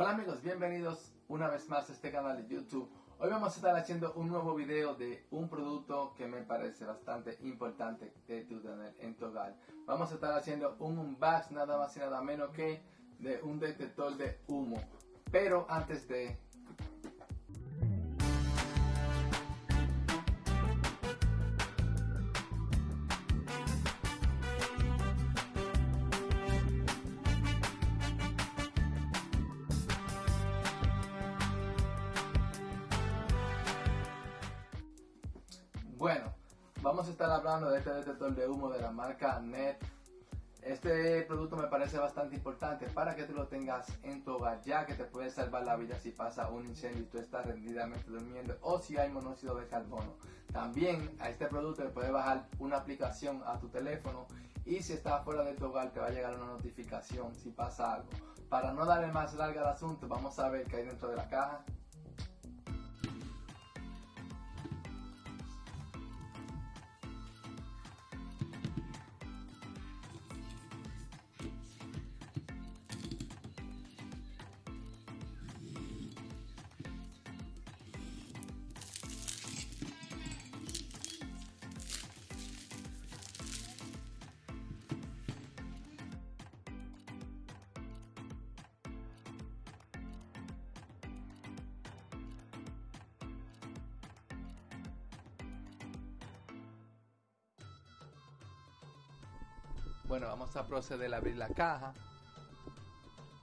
Hola amigos, bienvenidos una vez más a este canal de YouTube. Hoy vamos a estar haciendo un nuevo video de un producto que me parece bastante importante de tu tener en tu hogar. Vamos a estar haciendo un unbox nada más y nada menos que de un detector de humo. Pero antes de Bueno, vamos a estar hablando de este detector de humo de la marca NET. Este producto me parece bastante importante para que tú lo tengas en tu hogar, ya que te puede salvar la vida si pasa un incendio y tú estás rendidamente durmiendo o si hay monóxido de carbono. También a este producto le puedes bajar una aplicación a tu teléfono y si estás fuera de tu hogar te va a llegar una notificación si pasa algo. Para no darle más larga al asunto, vamos a ver qué hay dentro de la caja. Bueno, vamos a proceder a abrir la caja.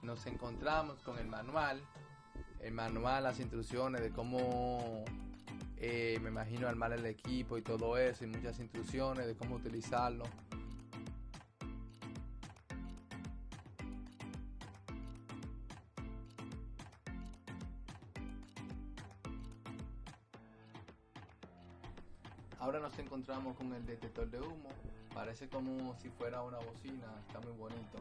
Nos encontramos con el manual. El manual, las instrucciones de cómo, eh, me imagino, armar el equipo y todo eso. Y muchas instrucciones de cómo utilizarlo. Ahora nos encontramos con el detector de humo. Parece como si fuera una bocina, está muy bonito.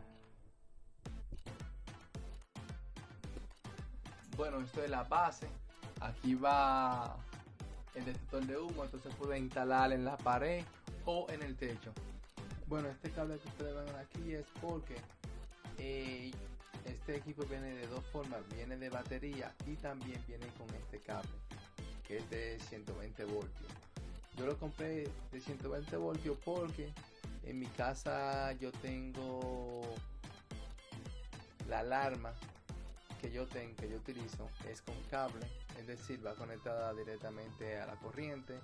Bueno, esto es la base. Aquí va el detector de humo, entonces puede instalar en la pared o en el techo. Bueno, este cable que ustedes ven aquí es porque eh, este equipo viene de dos formas, viene de batería y también viene con este cable que es de 120 voltios. Yo lo compré de 120 voltios porque en mi casa yo tengo la alarma que yo tengo, que yo utilizo, es con cable, es decir, va conectada directamente a la corriente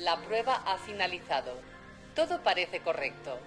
La prueba ha finalizado. Todo parece correcto.